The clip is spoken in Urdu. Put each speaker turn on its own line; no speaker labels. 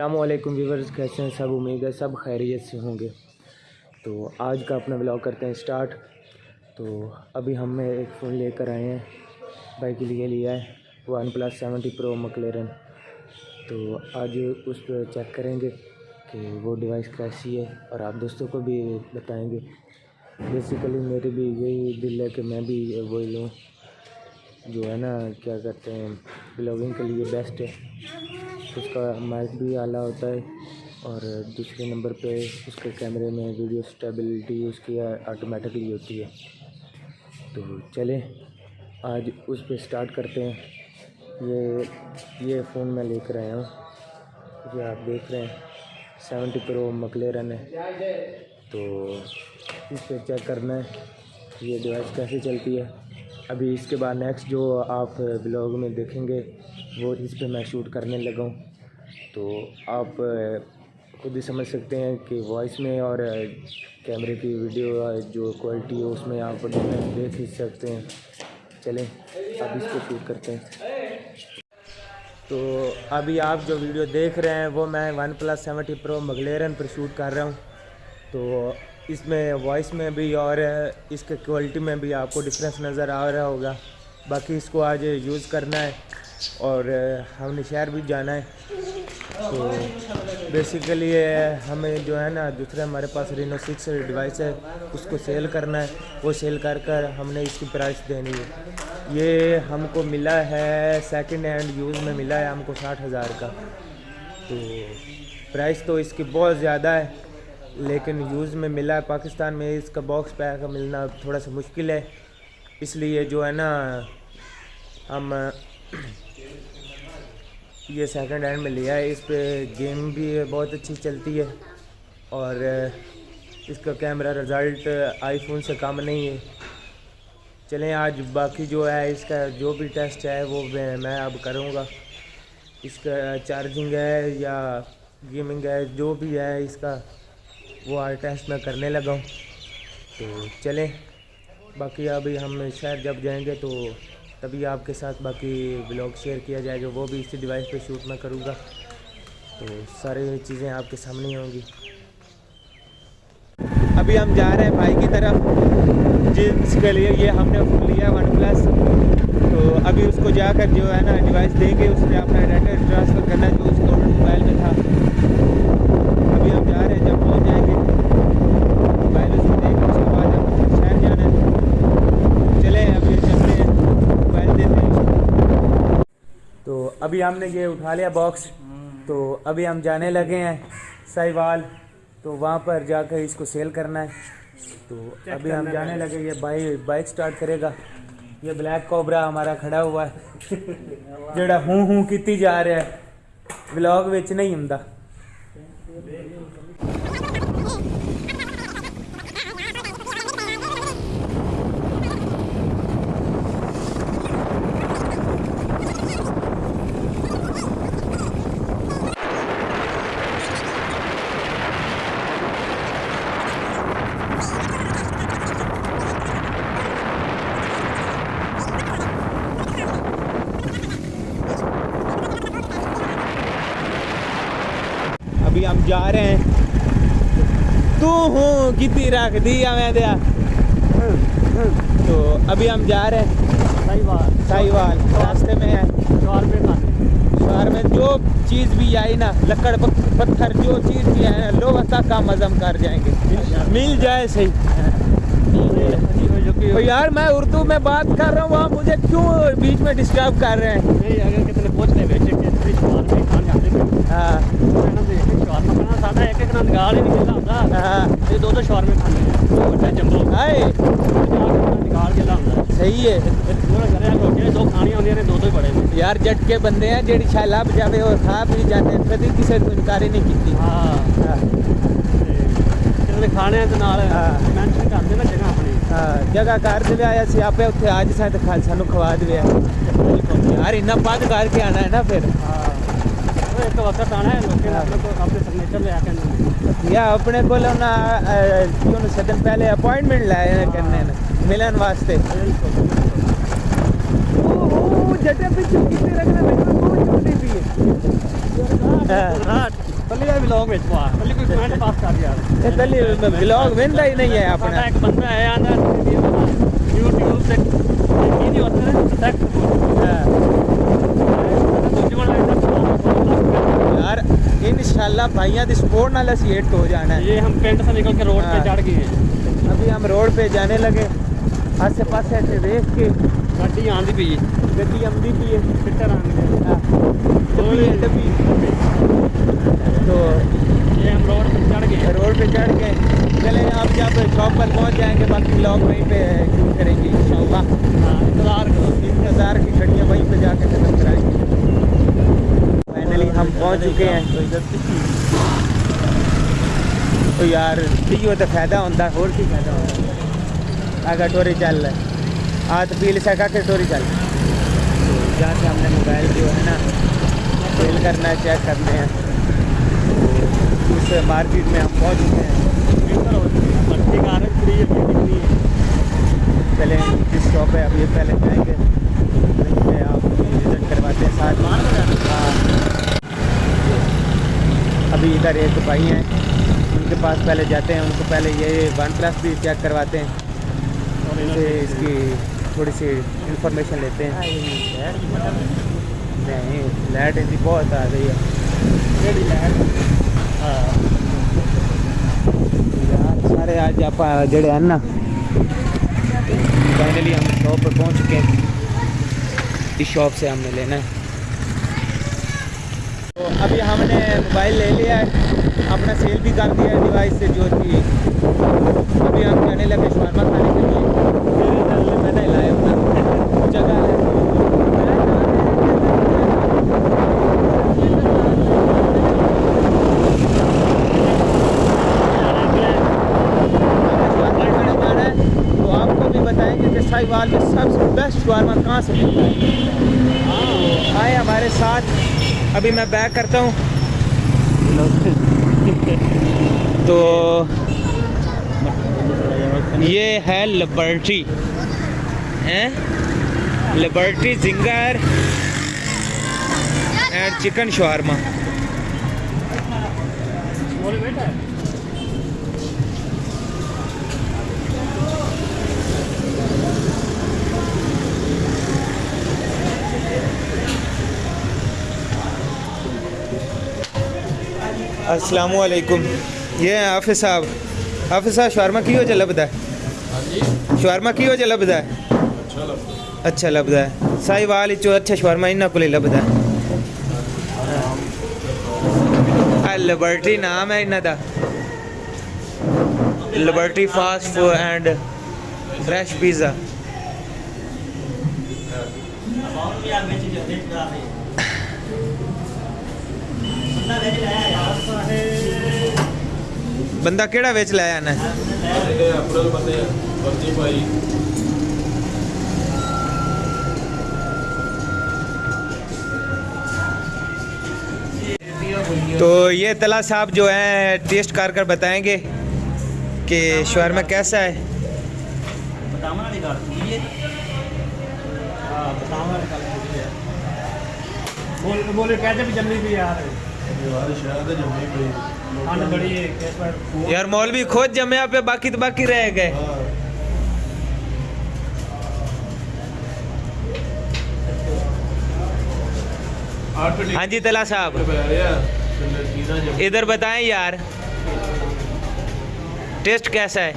السلام علیکم ویورز، کیسے ہیں؟ سب امید ہے سب خیریت سے ہوں گے۔ تو آج کا اپنا بلاگ کرتے ہیں اسٹارٹ تو ابھی ہم میں ایک فون لے کر آئے ہیں۔ بھائی کے لیے لیا ہے۔ OnePlus seventy pro McLaren تو آج اس پہ چیک کریں گے کہ وہ ڈیوائس کیسی ہے اور آپ دوستوں کو بھی بتائیں گے۔ بیسیکلی میری بھی یہی دل ہے کہ میں بھی وہی لوں۔ جو ہے نا، کیا کہتے ہیں بلاگنگ کے لیے بیسٹ ہے۔ اس کا مائک بھی اعلیٰ ہوتا ہے اور دوسرے نمبر پہ اس کے کیمرے میں ویڈیو اسٹیبلٹی اس کی آٹومیٹکلی ہوتی ہے۔ تو چلیں، آج اس پہ اسٹارٹ کرتے ہیں۔ یہ یہ فون میں لے کر آیا ہوں۔ یہ آپ دیکھ رہے ہیں سیونٹی پرو مکلیرن ہے۔ تو اس پہ چیک کرنا ہے۔ یہ ڈیوائس کیسے چلتی ہے؟ ابھی اس کے بعد نیکسٹ جو آپ بلاگ میں دیکھیں گے وہ اس پہ میں شوٹ کرنے لگا ہوں۔ تو آپ خود ہی سمجھ سکتے ہیں کہ وائس میں اور کیمرے کی ویڈیو جو کوالٹی ہے اس میں آپ دیکھ ہی سکتے ہیں۔ چلیں، اب اس کو شوٹ کرتے ہیں۔ تو ابھی آپ جو ویڈیو دیکھ رہے ہیں وہ میں OnePlus seventy pro McLaren پر شوٹ کر رہا ہوں۔ تو اس میں وائس میں بھی اور اس کے کوالٹی میں بھی آپ کو ڈفرینس نظر آ رہا ہوگا۔ باقی اس کو آج یوز کرنا ہے۔ اور ہم نے شہر بھی جانا ہے۔ تو بیسیکلی ہمیں جو ہے نا دوسرے ہمارے پاس رینو سکس ڈیوائس ہے، اس کو سیل کرنا ہے۔ وہ سیل کر کر ہم نے اس کی پرائس دینی ہے۔ یہ ہم کو ملا ہے سیکنڈ ہینڈ یوز میں ملا ہے، ہم کو ساٹھ ہزار کا۔ تو پرائس تو اس کی بہت زیادہ ہے، لیکن یوز میں ملا ہے۔ پاکستان میں اس کا باکس پیک ملنا تھوڑا سا مشکل ہے۔ اس لیے جو ہے نا، ہم یہ سیکنڈ ہینڈ میں لیا ہے اس پہ گیم بھی بہت اچھی چلتی ہے اور اس کا کیمرہ رزلٹ آئی فون سے کم نہیں ہے۔ چلیں، آج باقی جو ہے، اس کا جو بھی ٹیسٹ ہے، وہ میں اب کروں گا۔ اس کا چارجنگ ہے یا گیمنگ ہے، جو بھی ہے اس کا، وہ آر ٹیسٹ میں کرنے لگا ہوں۔ تو چلیں، باقی ابھی ہم شہر جب جائیں گے تو تبھی آپ کے ساتھ باقی بلاگ شیئر کیا جائے گا، وہ بھی اسی ڈیوائس پہ شوٹ میں کروں گا۔ تو ساری چیزیں آپ کے سامنے ہوں گی۔ ابھی ہم جا رہے ہیں بھائی کی طرف۔ جس کے لیے یہ ہم نے فون لیا ون پلس تو ابھی اس کو جا کر جو ہے نا ڈیوائس دیں گے اس نے اپنا ڈاٹا ٹرانسفر کرنا جو اس کو موبائل میں تھا ابھی ہم جا رہے ہیں جب پہنچ جائیں گے موبائل اس کو دے کے اس کے بعد ہم شہر جانا ہے چلیں ابھی چلتے ہیں موبائل دیتے ہیں تو ابھی ہم نے یہ اٹھا لیا باکس تو ابھی ہم جانے لگے ہیں سائی تو وہاں پر جا کر اس کو سیل کرنا ہے۔ تو ابھی ہم جانے لگے یہ بائی بائک سٹارٹ کرے گا۔ یہ بلیک کوبرا ہمارا کھڑا ہوا ہے۔ جڑا ہوں ہوں کیتی جا رہا ہے۔ بلاگ نہیں ہوندا۔ ابھی ہم جا رہے ہیں تو ہوں کتنی رکھ دیا میں دیا تو ابھی ہم جا رہے ہیں سائی وال راستے میں ہیں شہر میں جو چیز بھی آئی نا لکڑ پتھر جو چیز بھی آئی نا لو تک کا مزم کر جائیں گے مل جائے صحیح یار میں اردو میں بات کر رہا ہوں وہاں مجھے کیوں بیچ میں ڈسٹرب کر رہے ہیں جگہ کر کے بند کر کے آنا ہے نا
یا اپنے کو
لونا کیوں نے سیدن پہلے اپوائنٹمنٹ لائے کرنے میں ملن واسطے۔
جیٹے پر چکی پر
رکھنا میں کوئی چھوٹی
پیئے ہاں۔
پلی آئی بھی لوگ میں
چھوٹی پلی کوئی کمینٹ پاس کر دیا
رہا ہے پلی بھی لوگ میں نہیں ہے اپنا۔ ایک بندہ ہے یا نا یوٹیوب سے ہاں۔ آپ
بھائیاں دی سپورٹ
نال اسی ہٹ ہو جانا ہے۔ یہ ہم پنڈ سے نکل کے روڈ پہ ہاں۔ چڑھ گئے ہیں۔ ابھی ہم روڈ پہ جانے لگے۔ آسے پاسے ایسے دیکھ کے گڈی آندی پئی ہے۔ گڈی آندی پئی ہے۔ پٹر آندی ہے۔ ہاں۔ ڈبی تو یہ ہم روڈ پہ چڑھ گئے روڈ پہ چڑھ گئے چلیں
آپ جب شاپ پر پہنچ جائیں گے باقی بلاگ وہیں پہ
شروع کریں گے انشاءاللہ۔ ہاں، انتظار کرو۔ انتظار کی گھڑیاں وہیں پہ جا کے
ختم کرائیں
گے۔ ہم پہنچ چکے ہیں۔ تو یار دیو تو فائدہ ہوتا اور کی فائدہ ہوتا اگر ٹوری چل۔ رہا تو
پیل
سکا کہ ٹوری چل۔ جہاں سے ہم نے موبائل جو ہے نا سیل کرنا،
چیک
کرنے ہیں۔ اس مارکیٹ میں ہم پہنچ چکے ہیں۔ بھائی ہیں ان کے پاس پہلے جاتے ہیں ان کو پہلے یہ ون پلس بھی چیک کرواتے ہیں۔ اور ان سے اس کی تھوڑی سی انفارمیشن لیتے ہیں۔ نہیں لائٹ ان کی بہت آ رہی ہے۔ ہاں۔ سارے آج آپ جڑے ہیں نا فائنلی ہم شاپ پہ پہنچ چکے ہیں۔ اس شاپ سے ہم نے لینا ہے۔ تو ابھی ہم نے موبائل لے لیا ہے۔ ہم نے سیل بھی کر دیا ہے ڈیوائس سے جو کہ ابھی ہم جانے لگے
شورما کھانے
کے لیے۔ میں اپنا جگہ ہے۔ میں سب سے بیسٹ شوارما کہاں سے ملتا ہے۔ ہاں، آئے ہمارے ساتھ۔ ابھی میں بیک کرتا ہوں۔ تو یہ ہے لبرٹی۔ ہیں؟ زنگر اینڈ چکن شورما السلام علیکم۔ یہ ہیں حافظ صاحب۔ حافظ صاحب شوارما کی وجہ لبدا ہے؟ ہاں
جی۔ شوارما کی وجہ لبدا ہے؟
اچھا لبدا ہے۔ سائی والی چو اچھا شوارما انہاں کو لبدا ہے۔ لیبرٹی اچھا
نام ہے انہاں دا۔ Liberty fast and fresh pizza. بندہ کیڑا ویچ لایا نا تو یہ طلع صاحب
جو ہیں ٹیسٹ کر کر
بتائیں گے کہ شوہر میں
کیسا ہے بولے کہتے بھی جلدی بھی یار یار مولوی
خود جمعہ پہ
باقی تو باقی رہ
گئے۔ ہاں۔, ہاں جی تلا صاحب۔
ادھر بتائیں یار ٹیسٹ کیسا ہے؟